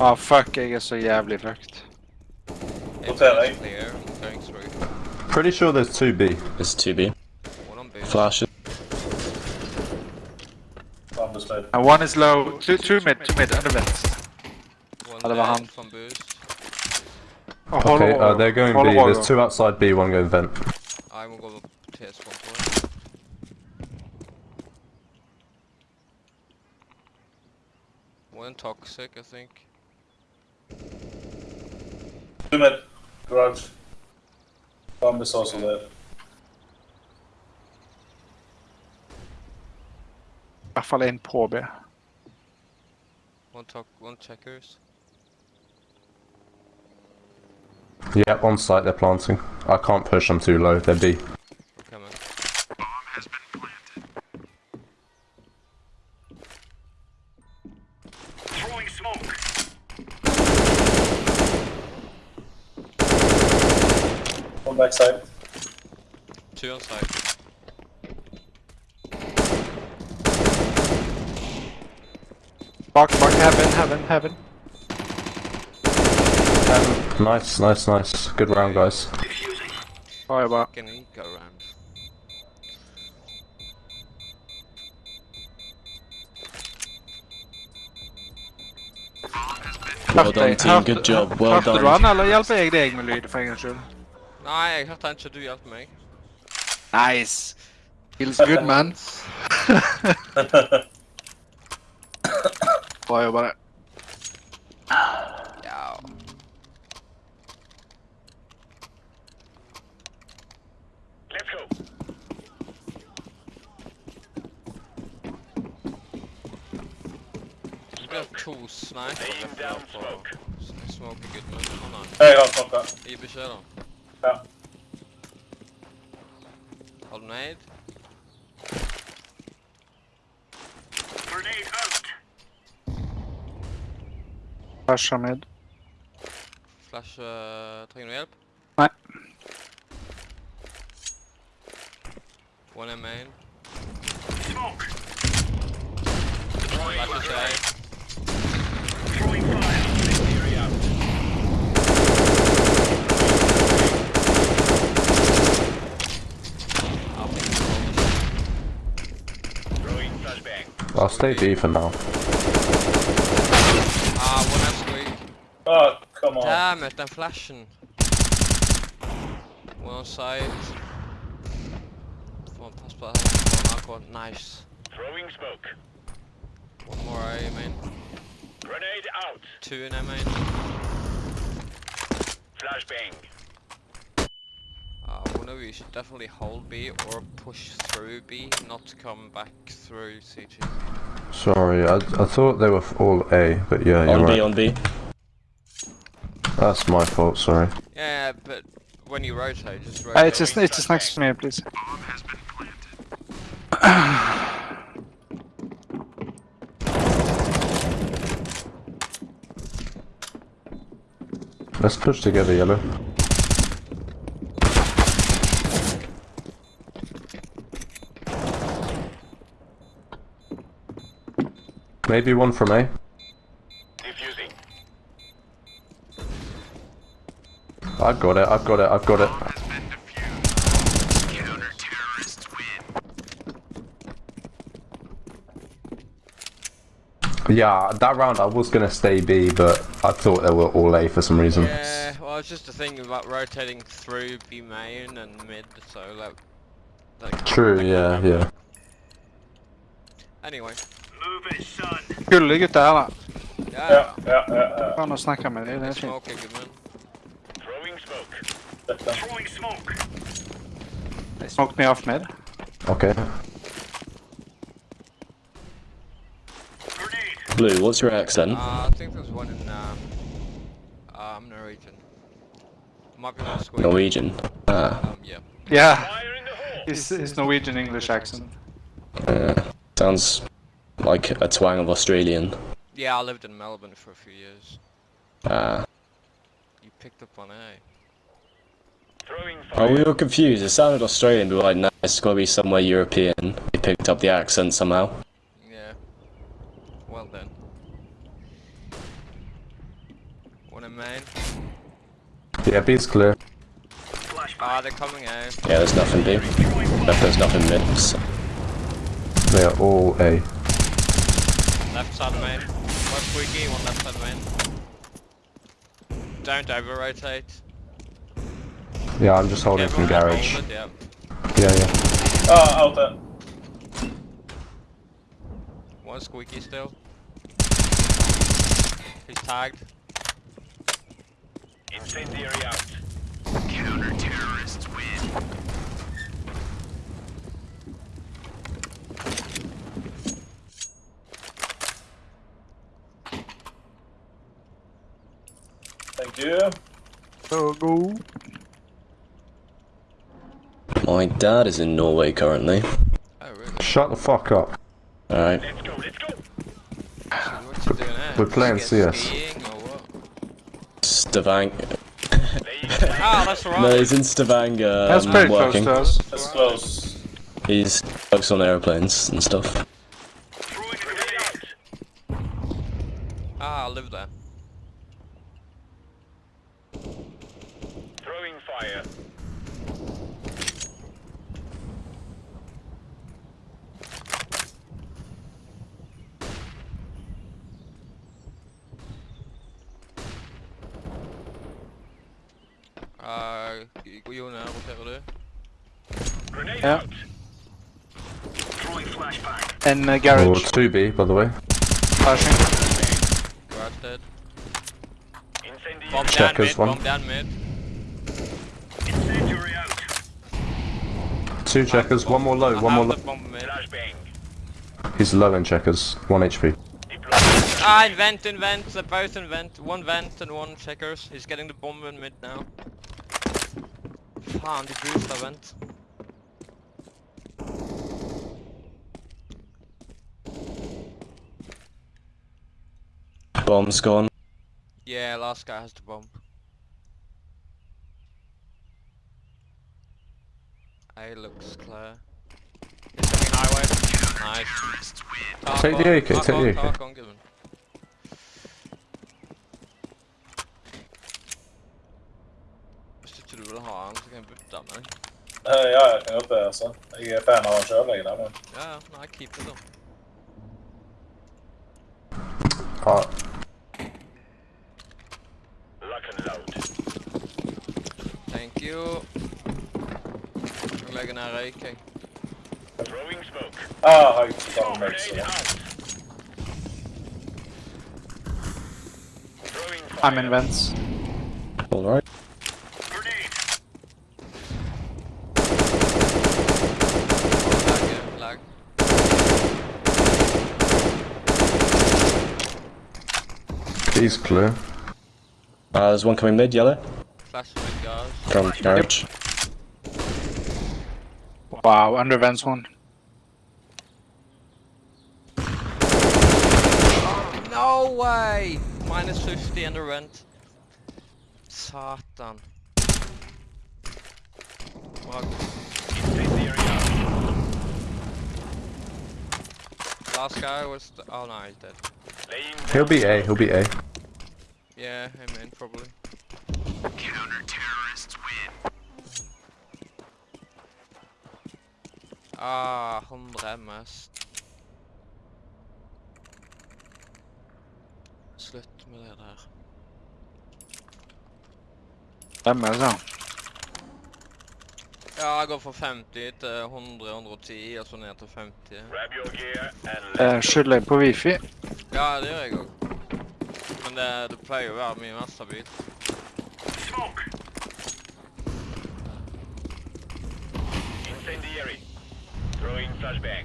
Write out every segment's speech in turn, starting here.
Ah, fuck, jeg er så jævlig fucked. Hotel? Clear. Going through. Pretty sure there's two B. It's 2B. One on B. Flash it. And one is low. Two, two mid, two mid, under vent. One Ja, dead han. from boost. Oh, Okay, uh, they're going B. There's two outside B, one going vent. I will go TS one point. One toxic, I think. Two mid. Bomb is also there. I hvert fall en på B. One talk, one checkers. Yeah, on site they're planting. I can't push them too low, they're B. One backside. Two on side. Bak, bak, heaven, heaven, heaven. Um, nice, nice, nice. Good round, guys. Har jag bara. Fucking eco round. Well done, team. Good job. Well Hørte du done. han, eller hjelper jeg deg med lyd, for en gangs skyld? Nei, jeg hørte ikke du hjelpe meg. Nice. Feels good, man. Bra jobba, det. Ja. Det blir to sniper rett der på smoke good move. Å nei. Jeg har snakka. Gi beskjed da. Ja. Har du nade? Flasher mid. Flash, uh, trenger du hjelp? Nei. One in main. Flash is A. I'll take the I'll stay B for now. Ah, one has squeak. Oh, come on. Damn it, den flashing. One on side. Fan, pass på. One aqua. Nice. Throwing smoke. One more A main. Grenade out. Two in A main. Flashbang. One you should definitely hold B or push through B, not come back through CG. Sorry, I, I thought they were all A, but yeah, you're On B, right. on B. That's my fault, sorry. Yeah, but when you rotate, just rotate. Uh, it's just, it's just next to me, please. Bomb has been planted. Let's push together, yellow. Maybe one from A. Defusing. I've got it, I've got it, I've got it. Yeah, that round I was gonna stay B, but I thought they were all A for some reason. Yeah, well, it's just a thing about rotating through B main and mid, so like. True, yeah, yeah. Anyway. Move it, son. Gullige da. Yeah. Ja, ja, ja. ja. Faen å snakke med dem, det er fint. Smoke. Throwing smoke. Dette. They smoked me off mid. Okay. Blue, what's your accent? Uh, I think there's one in um, um Norwegian. Might be one squid. Norwegian. Ah, Um, yeah. Yeah, Fire in his, his Norwegian English accent. uh, sounds like a twang of Australian. Yeah, I lived in Melbourne for a few years. Ah. You picked up on A. Throwing Oh, we were confused. It sounded Australian, but we were like, no, it's gotta be somewhere European. We picked up the accent somehow. Yeah. Well then. Yeah, B's clear. Ah, they're coming out. Yeah, there's nothing B. If there's nothing mid, so They are all A. Left side of main. One squeaky, one left side of main. Don't over rotate. Yeah, I'm just holding from garage. hold Yeah. Yeah, yeah. Ah, out there. One squeaky still. He's tagged. Incendiary out. Thank you. So go. my dad is in Norway currently. Oh really? Shut the fuck up. Alright. Let's go, let's go. What you doing there? We're playing CS. or what? Stavanger. Ah, that's right. No, he's in Stavanger. That's um, pretty working. close to us. That's close. He's works on airplanes and stuff. Throwing grenade out. Ah, I live there. Throwing fire. Ah, Jon, roterer du? Grenade Yeah. out. Throwing flashbang. And uh, Or 2B, by the way. Flashing. Garage dead. Incendiary. Bomb down Checkers, mid, one. bomb down mid. Two checkers, one more low, I one more low. the bomb mid. Flashbang. He's low in checkers, 1 HP. Ah, in vent, in vent, they're both in vent. One vent and one checkers. He's getting the bomb in mid now. Fan, de boost av vent. Bomb's gone. Yeah, last guy has the bomb. A looks clear. He's coming highway. Nice. Talk Take the AK, take on, the AK. talk on, Given. Hvis ikke du vil ha han, så kan jeg bytte meg. Eh, ja, jeg kan godt det, altså. Jeg er fan av han sjøl, jeg. Der, men. Ja, ja, nei, keep it da. Ah, Lock and load. Thank you. Jeg legger ned røyk, jeg. Throwing smoke. Har jeg tatt Smoke meg, grenade så. out. Throwing fire. I'm in vents. Alright. Grenade. Lag, lag. B's clear. Uh, there's one coming mid, yellow. Flash mid guys. From garage. Wow, under vents one. No way! Minus 50 and the rent. Satan. Fuck. Last guy was the- oh no, he's dead. Laying He'll be A, he'll be A. Yeah, him in probably. Ah, 100 MS. Slutt med det der. MS, det? Ja, jeg går fra 50 til 100, 110, og så ned til 50. Grab your gear and Eh, Skylder jeg på wifi? Ja, det gjør jeg òg. Men det, det pleier å være mye mer stabilt. smoke. Incendiary. Throwing flashbang.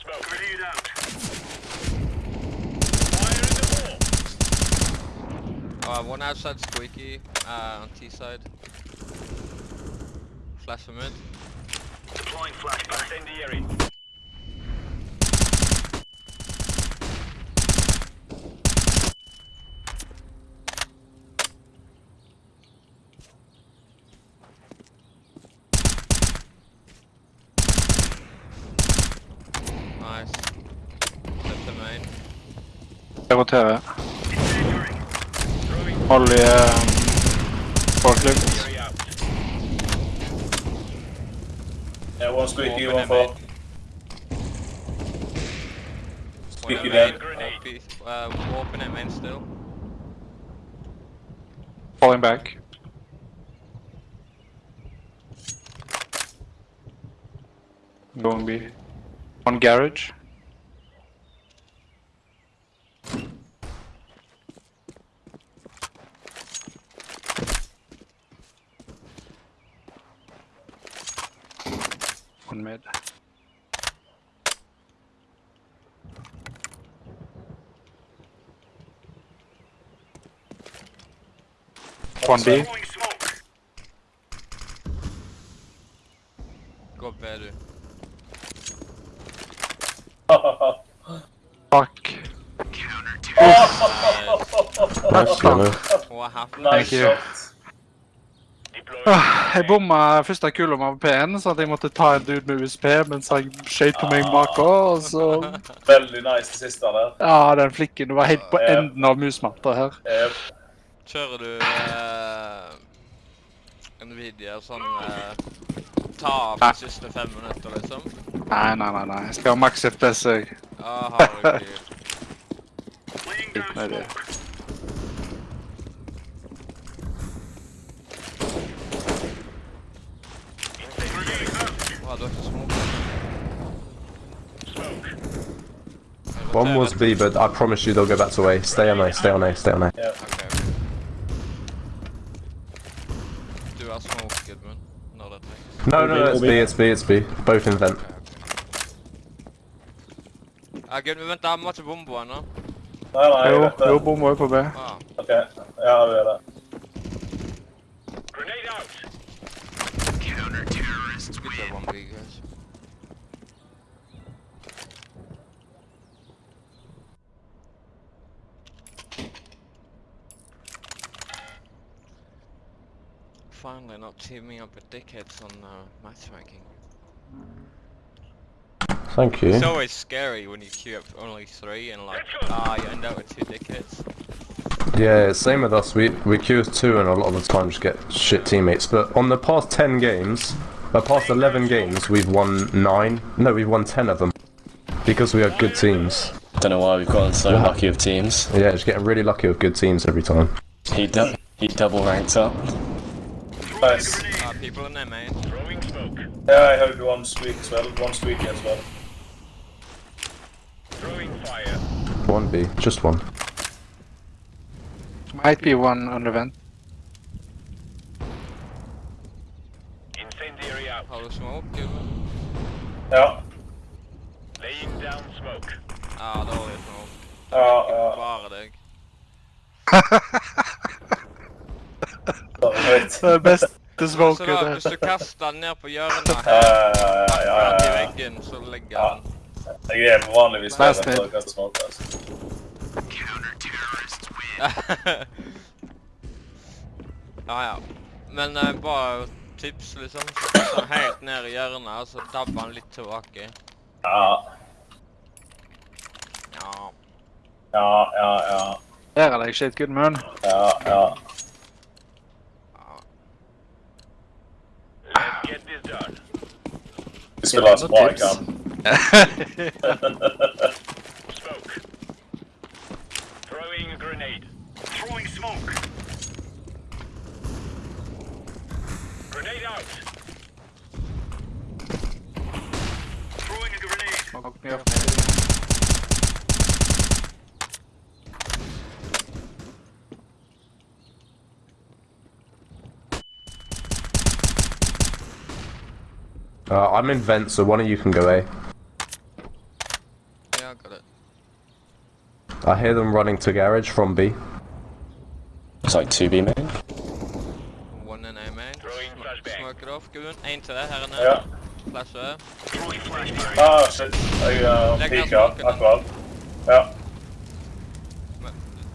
Smoke. Grenade out. Fire in the hole. Uh, one outside squeaky, uh, on T side. Flash for mid. Deploying flashbang. Incendiary. Nice. Flip the main. Jeg roterer. Molly um, forklift. Yeah, one squeaky, one it, for. Squeaky dead. uh, warping it main still. Falling back. Going B. One garage. One mid. One B. Throwing better. Gå B du. Fuck. Nice, Gunnar. What happened? nice Thank you. shot. Ah, Jeg bomma første kulen av P-en, så at jeg måtte ta en dude med USP mens han skøyt på meg bak og så Veldig nice det siste der. Ja, den flikken. Du var helt på enden av musmatta her. Yep. Kjører du eh, Nvidia sånn eh, Ta av de siste fem minutter, liksom? Nei, nei, nei. nei. Jeg skal ha maks FPS, jeg. Ah, herregud. down Nei, det- out. Hva, du har ikke? Smoke. One was B, but I promise you they'll go back to A. Stay on A, stay on A, stay on A. Ok. Du har smok, Gudmund, når det trengs. No, no, no, it's B, it's B, it's B. Both in vent. Ja, Gudmund, vent, da må ikke bombe ennå. Nei, nei, jeg Jo, vet det. jo, bomma jo på B. Ah, Ok, ja, vi gjør det. Grenade out. Good job on B, guys. Finally not teaming up with dickheads on uh, matchmaking. Thank you. It's always scary when you queue up only three and like, ah, you end up with two dickheads. Yeah, same with us. We we queue with two and a lot of the time just get shit teammates. But on the past ten games, the past eleven games, we've won nine. No, we've won ten of them because we are good teams. Don't know why we've gotten so lucky with teams. Yeah, just getting really lucky with good teams every time. He du- he double ranked up. Nice. Ah, people in there, man. Throwing smoke. Yeah, I heard one squeak as well. One squeaky as well. Throwing fire. One B, just one. Might be one on the vent. Holder smoke, eller? Ja. Laying down smoke. Ja, dårlig smoke. Ja, ja. Bare deg. det er beste smoken. Altså, hvis du kaster den ned på hjørnet her, ja, ja, ja, ja, i veggen, så legger ja. den. Jeg er på vanligvis med den, for å kaste smoke, altså. Counter-terrorists win! ja, ja. Men uh, bare tips, liksom. Så helt ned i hjørnet, og så dabber han litt tilbake. Ja, Ja. ja, ja, ja. Der det, jeg shit good man. Ja, ja. Vi spiller så bra jeg kan. Smoke. Throwing a grenade. Throwing smoke. Grenade out. Throwing a grenade. Smoke me off. Uh, I'm in vent, so one of you can go A. Yeah, I got it. I hear them running to garage from B. It's like 2B main. One in A main. Throwing Sm- flashbang. Smoke it off, Gudmund. En til her inne. Ja. Flash her. Throwing flashbang. Ah, shit. Jeg uh, Legg peaker den smoken. akkurat. Ja.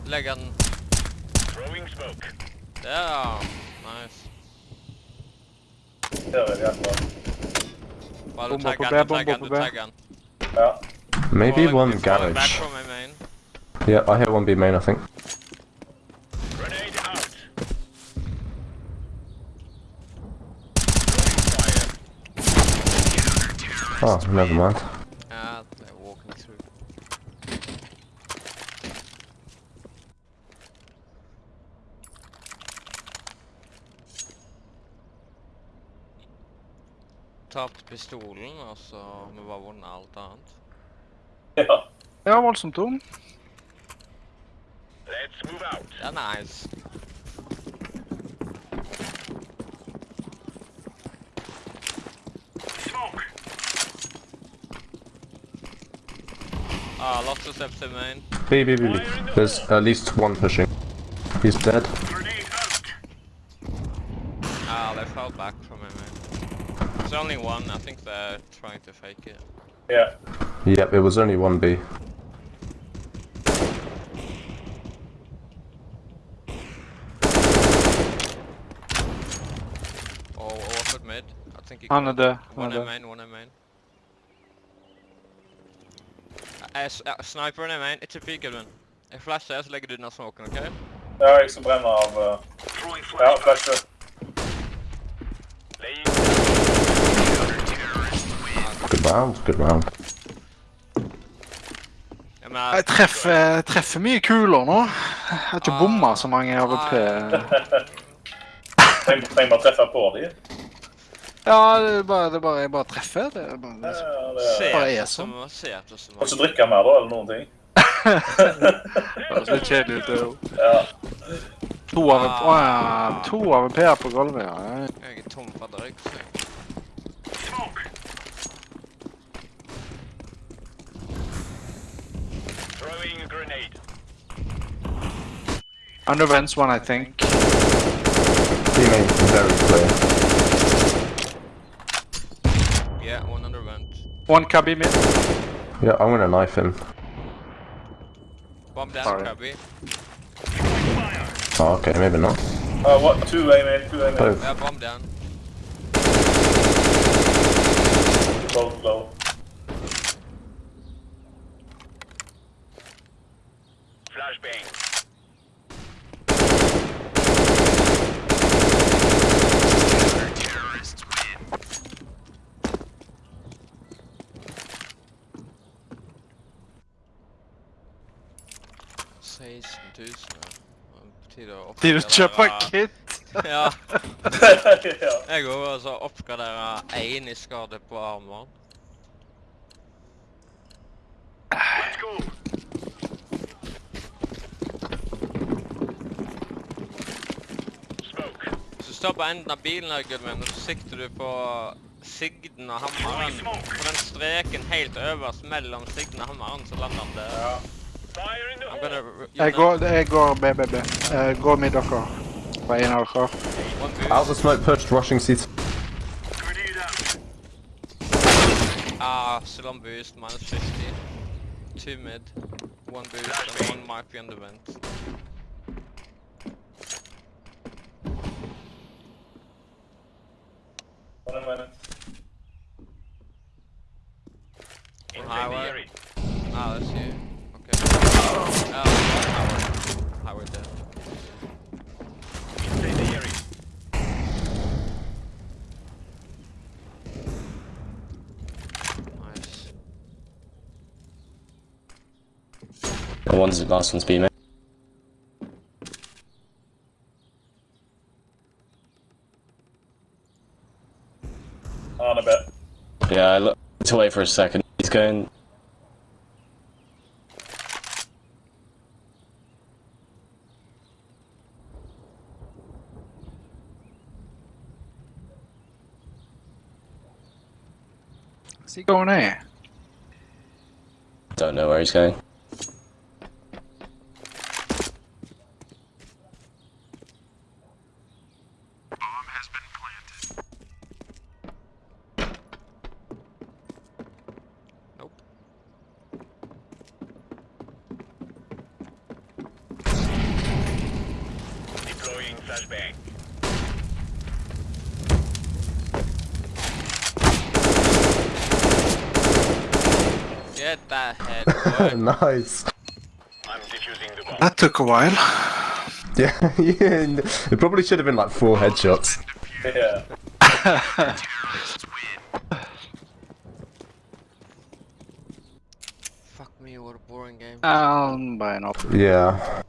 Legg den Throwing smoke. der. Nice. Der er vi akkurat. Bare du Bomber tagger på den, B, du tagger den, du B. tagger den. Ja. Maybe one falling garage. from A main. Yeah, I hear one B main, I think. Oh, never mind. Yeah, they're walking through. Tapt pistolen, og så vi bare vunnet alt annet. Ja. Ja, voldsomt tung. Let's move out. Er nice. Ah, lots of steps in main. B, B, B, B. There's at least one pushing. He's dead. Grenade out. Ah, they fell back from him, man. There's only one. I think they're trying to fake it. Ja. Yep, it was only one B. Oh, Orford mid. I think he Han død. Han One er in main, one in main. Uh, s- uh, sniper in main, ikke peek Edvin. Jeg flasher, så legger du den av smoken, ok? Ja, jeg skal brenne av uh, Throwing Ja, flashbang. flashe. Laying Good round, good round. Jeg mener, Jeg treffer, treffer mye kuler nå. Jeg har ikke Ah. bomma så mange AVP. Trenger trenger bare treffe på de. Ja, det er bare, det er bare, jeg bare treffer. Det er bare, det er... bare er sånn. Kan ikke drikke mer da, eller noen ting. det høres litt kjedelig ut. det òg. Ja. To en, Å ja. To AVP-er på gulvet, ja. Jeg er tom for grenade. Under vents one, I think. Main, very clear. One cubby mid. Yeah, I'm gonna knife him. Bomb down, Sorry. Krabby. Fire. Oh, okay, maybe not. Uh, what? Two A man, two A man. Both. Yeah, bomb down. Both low. Flashbang. På å oppgradere... Tid å kjøpe kit. Ja, ja. jeg går altså oppgradere én i skade på armoren. Hvis du står på enden av bilen, her, Gudmund, og så sikter du på sigden og hammeren. På den streken helt øverst mellom sigden og hammeren, så lander han der. ja. Fire in the I'm hole. gonna r- Jeg går, jeg går BBB. Uh, gå med dere. På en av dere. One boost. Out the smoke pushed, rushing seat. Grenade out. Ah, still on boost, minus 50. Two mid. One boost and one might be on the vent. One minute. Incendiary. Ah, that's you. Okay. Oh, highway. Highway dead. Incendiary. Nice. The one's the last one's B main. On a bit. Yeah, I looked away for a second. He's going. Where's he going here? Don't know where he's going. nice. That took a while. Yeah, yeah, it probably should have been like four headshots. Yeah. Fuck me, what a boring game. Down by an opera. Yeah.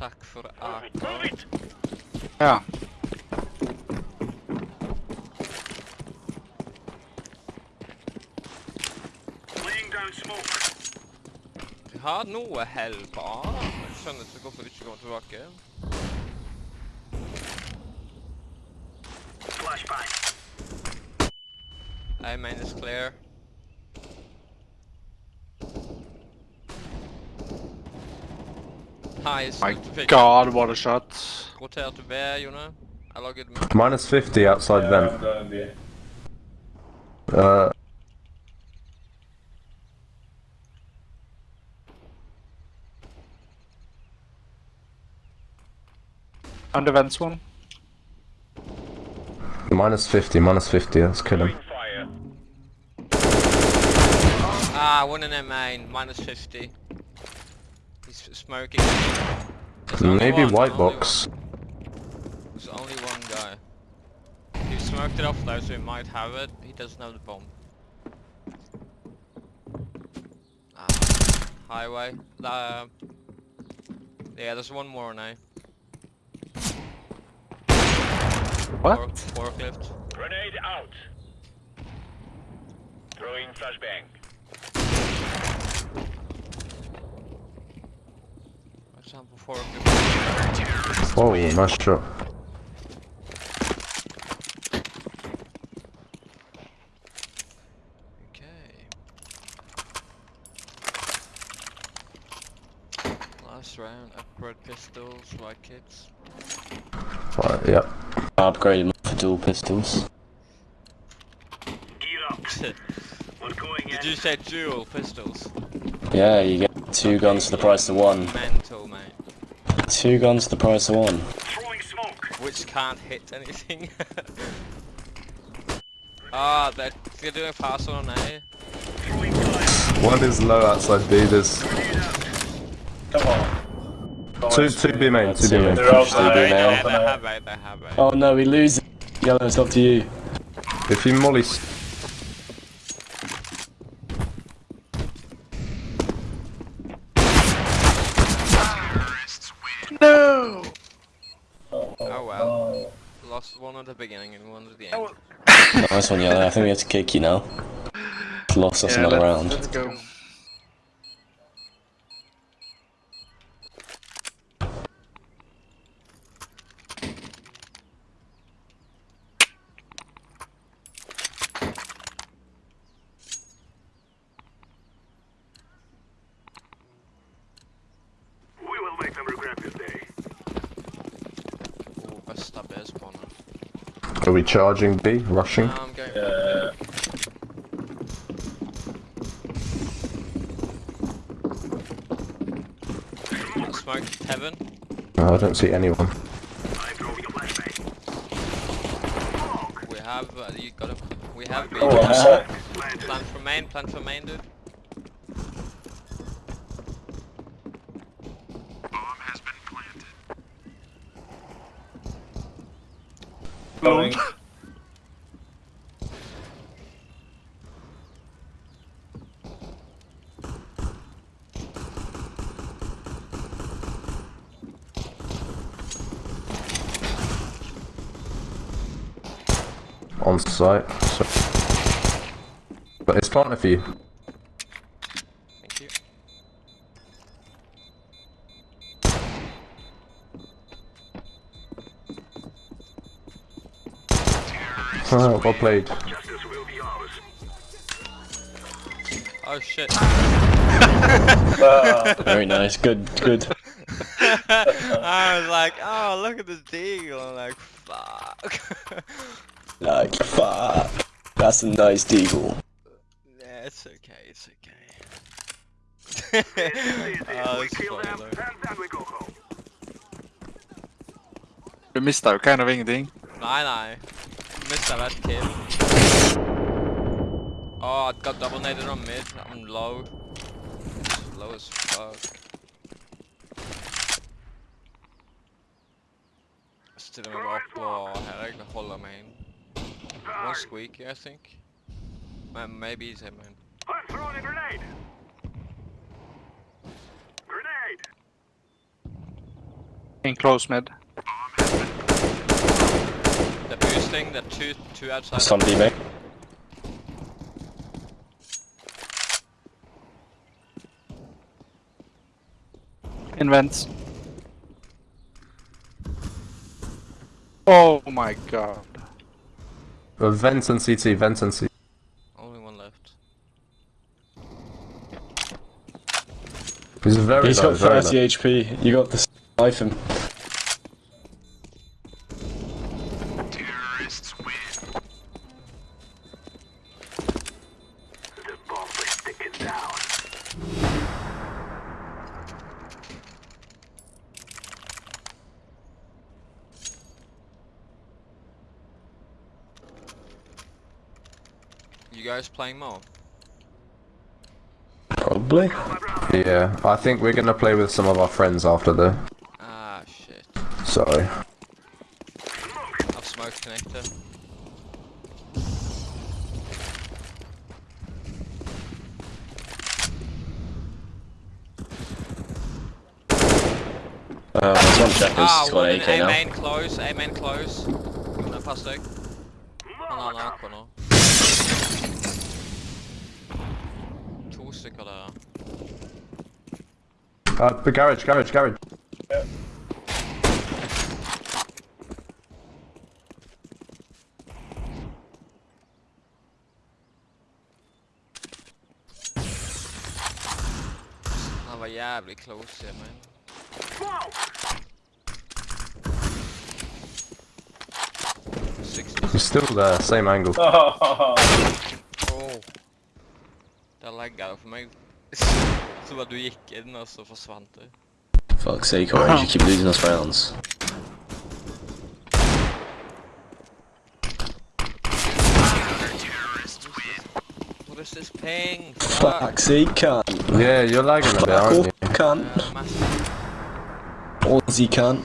AK. for akkurat Ja. Vi har noe hell på A. Jeg skjønner ikke hvorfor de ikke kommer tilbake. A main is clear. Nice. My god, what a shot. Roter til B, Jone. Eller Gudmund. Minus 50 outside Yeah, vent. I'm going B. Uh, And the vents one. minus 50, minus 50, let's kill him. Ah, one in their main. Minus 50. He's smoking. There's Maybe one, white box. one. There's only one guy. He smoked it off though, so he might have it. He doesn't have the bomb. Ah, highway. Uh, yeah, there's one more now. What? Four, forklift. Grenade out. Throwing flashbang. For example, forklift. Whoa, nice shot. Okay. Last round, upgrade pistols, like kids. Right, yeah. I upgraded for dual pistols. Gear up. Did We're going in. you say dual pistols? Yeah, you get two guns for the price of one. Mental, mate. Two guns for the price of one. Throwing smoke. Which can't hit anything. Ah, they're, they're doing fast on A. Throwing fire. One is low outside B, there's Come on. Come two, two B main, two B Two. main. They're Push outside. B now. they, they have A, they have A. Oh no, we lose. Yellow, it's up to you. If you molly... s- No! Oh, Oh well. Lost one at the beginning and one at the end. Nice one, Yellow. I think we have to kick you now. Lost us Yeah, another let's, round. let's go. We will make them regret this day. Ooh, bästa B-spawnen. Are we charging B? Rushing? I'm going Yeah. smoke heaven. No, I don't see anyone. I'm throwing a flashbang. We have, uh, you got him. We have B. Oh, I'm. Plan for main, plan for main, dude. On site. So... But it's planted for you. Thank you. Oh, well played. Justice will be ours. Oh shit. Very nice. Good, good. I was like, oh, look at this deagle. I'm like, fuck. Like, fuck. That's a nice deagle. yeah, it's okay, it's okay. oh, we it's kill them, funny and then we go home. Du missar kind of ingenting. Nej, nej. Missade that kill. Oh, I got double naded on mid. I'm low. Low as fuck. Still stiller meg bare opp og her jeg holder meg inn. One squeak, I think. Ma- Maybe he's him, man. I'm throwing a grenade. Grenade. In close mid. The boosting, the two, two outside. Some B main. In vents. Oh my god. Uh, vent and CT, vent and CT. Only one left. He's very He's low, got very 30 low. HP. You got the knife him. Guys playing more? Probably. Yeah, I think we're gonna play with some of our friends after the. Ah, shit. Sorry. I've smoke connector. Uh, there's one checkers. Ah, He's got one an in AK A now. main close, A main close. No, pass deg. Han har en AK nå. To stykker der. Uh, the garage, garage, garage. Ah, Han var jævlig close, jeg mener. Smoke. 60. He's still there, same angle. Oh. Der lagga det for Så bare du gikk inn, og så forsvant du. Fuck's sake, Orange. You keep losing us rounds. What is this ping? Fuck. Fuck's sake, cunt. Yeah, you're lagging a bit, Fuck aren't you? cunt. Uh. Aussie cunt.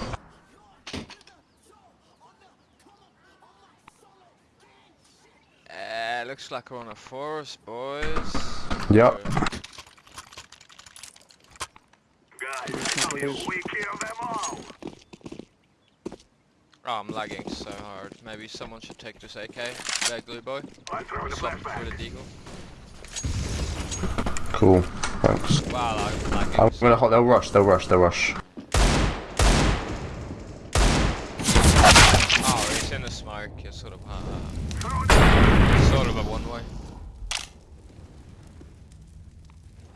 Uh, looks like we're on a forest, boys. Yep. Oh, I'm lagging so hard. Maybe someone should take this AK. That glue boy. I'm throwing a Swap for the deagle. Cool. Thanks. Wow, I'm lagging. I'm gonna. hot- They'll rush. They'll rush. They'll rush. Oh, he's in the smoke. It's sort of, uh, sort of a one way.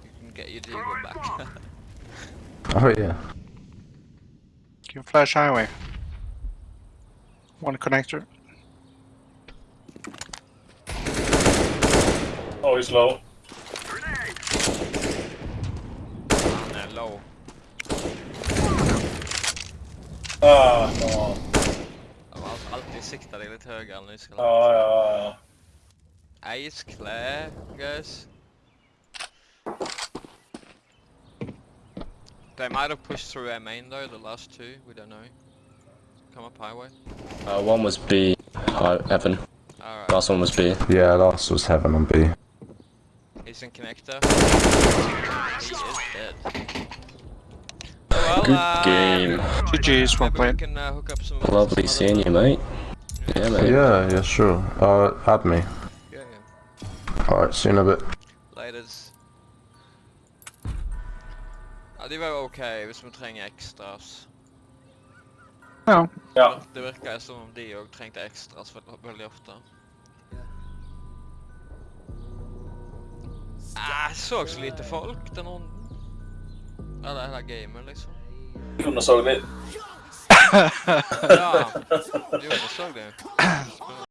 You can get your deagle back. Oh yeah. You can flash highway. One connector. Oh, he's low. Grenade. Han är low. Ah, come on. De har alltid siktat dig lite högre än ni ska Ja, ja, ja. Ice clear, guys. They might have pushed through our main though, the last two, we don't know. Come up highway. Uh, one was B. Hi, Evan. Alright, Last one was B. Yeah, last was heaven on B. he's in connector. He is dead. Well, Good uh, game. GG's, well Maybe we can uh, some Lovely some seeing you, mate. Yeah, mate. Yeah, yeah, sure. Uh, add me. Yeah, yeah. Alright, see you in a bit. Laters. Ja, de var jo ok hvis vi trenger ekstras. Ja. Ja. Det virker som om de òg trengte ekstras veldig ofte. Ah, jeg så så lite folk den runden. Eller hele gamet, liksom. Kunne så litt. Ja, du så det.